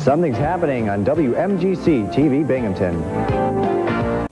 Something's happening on WMGC TV Binghamton.